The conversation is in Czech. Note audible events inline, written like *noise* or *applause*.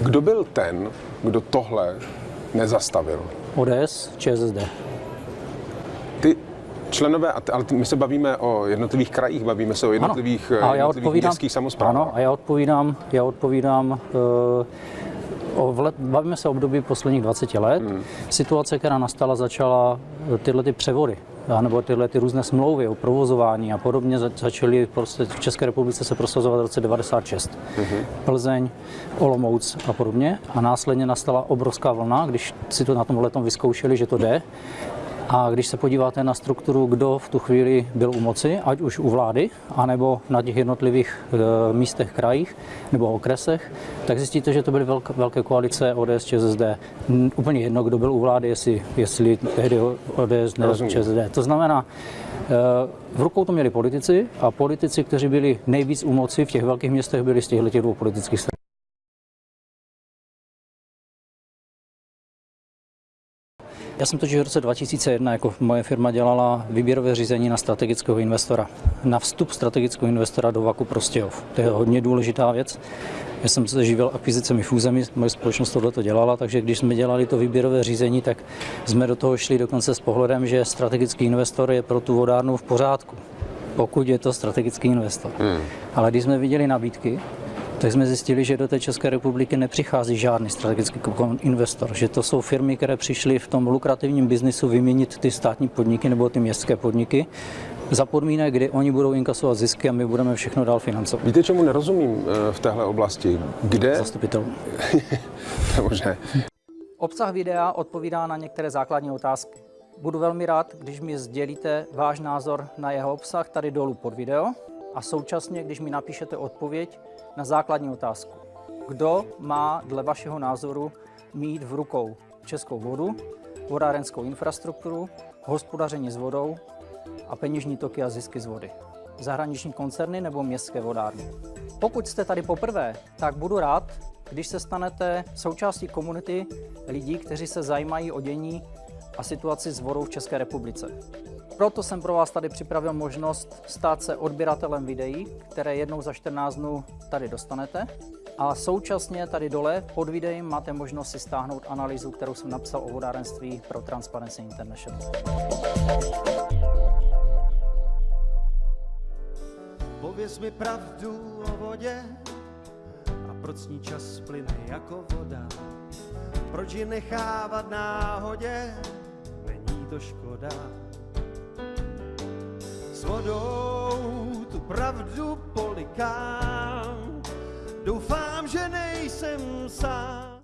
Kdo byl ten, kdo tohle nezastavil? ODS, ČSSD. Ty členové, ale my se bavíme o jednotlivých krajích, bavíme se o jednotlivých, ano. A já jednotlivých odpovídám, městských samozprávách. Ano, a já odpovídám, já odpovídám uh, o bavíme se o období posledních 20 let. Hmm. Situace, která nastala, začala tyhle ty převody nebo tyhle ty různé smlouvy o provozování a podobně začaly prostě v České republice se prosazovat v roce 96. Mm-hmm. Plzeň, Olomouc a podobně. A následně nastala obrovská vlna, když si to na tom letom vyzkoušeli, že to jde, a když se podíváte na strukturu, kdo v tu chvíli byl u moci, ať už u vlády, anebo na těch jednotlivých e, místech, krajích nebo okresech, tak zjistíte, že to byly velké, velké koalice ODS, ČSSD. Úplně jedno, kdo byl u vlády, jestli, jestli tehdy ODS nebo ČSSD. To znamená, e, v rukou to měli politici a politici, kteří byli nejvíc u moci v těch velkých městech, byli z těchto dvou politických stran. Já jsem totiž v roce 2001 jako moje firma dělala výběrové řízení na strategického investora. Na vstup strategického investora do Vaku Prostějov. To je hodně důležitá věc. Já jsem se živil akvizicemi fúzemi, moje společnost tohle to dělala, takže když jsme dělali to výběrové řízení, tak jsme do toho šli dokonce s pohledem, že strategický investor je pro tu vodárnu v pořádku, pokud je to strategický investor. Hmm. Ale když jsme viděli nabídky, tak jsme zjistili, že do té České republiky nepřichází žádný strategický investor, že to jsou firmy, které přišly v tom lukrativním biznisu vyměnit ty státní podniky nebo ty městské podniky za podmínek, kdy oni budou inkasovat zisky a my budeme všechno dál financovat. Víte, čemu nerozumím eh, v téhle oblasti? Kde? Zastupitel. *laughs* to možné. Obsah videa odpovídá na některé základní otázky. Budu velmi rád, když mi sdělíte váš názor na jeho obsah tady dolů pod video a současně, když mi napíšete odpověď na základní otázku. Kdo má dle vašeho názoru mít v rukou českou vodu, vodárenskou infrastrukturu, hospodaření s vodou a peněžní toky a zisky z vody? Zahraniční koncerny nebo městské vodárny? Pokud jste tady poprvé, tak budu rád, když se stanete součástí komunity lidí, kteří se zajímají o dění a situaci s vodou v České republice. Proto jsem pro vás tady připravil možnost stát se odběratelem videí, které jednou za 14 dnů tady dostanete. A současně tady dole pod videem máte možnost si stáhnout analýzu, kterou jsem napsal o vodárenství pro Transparency International. Pověz mi pravdu o vodě a proč ní čas plyne jako voda. Proč ji nechávat náhodě, není to škoda s vodou tu pravdu polikám. Doufám, že nejsem sám.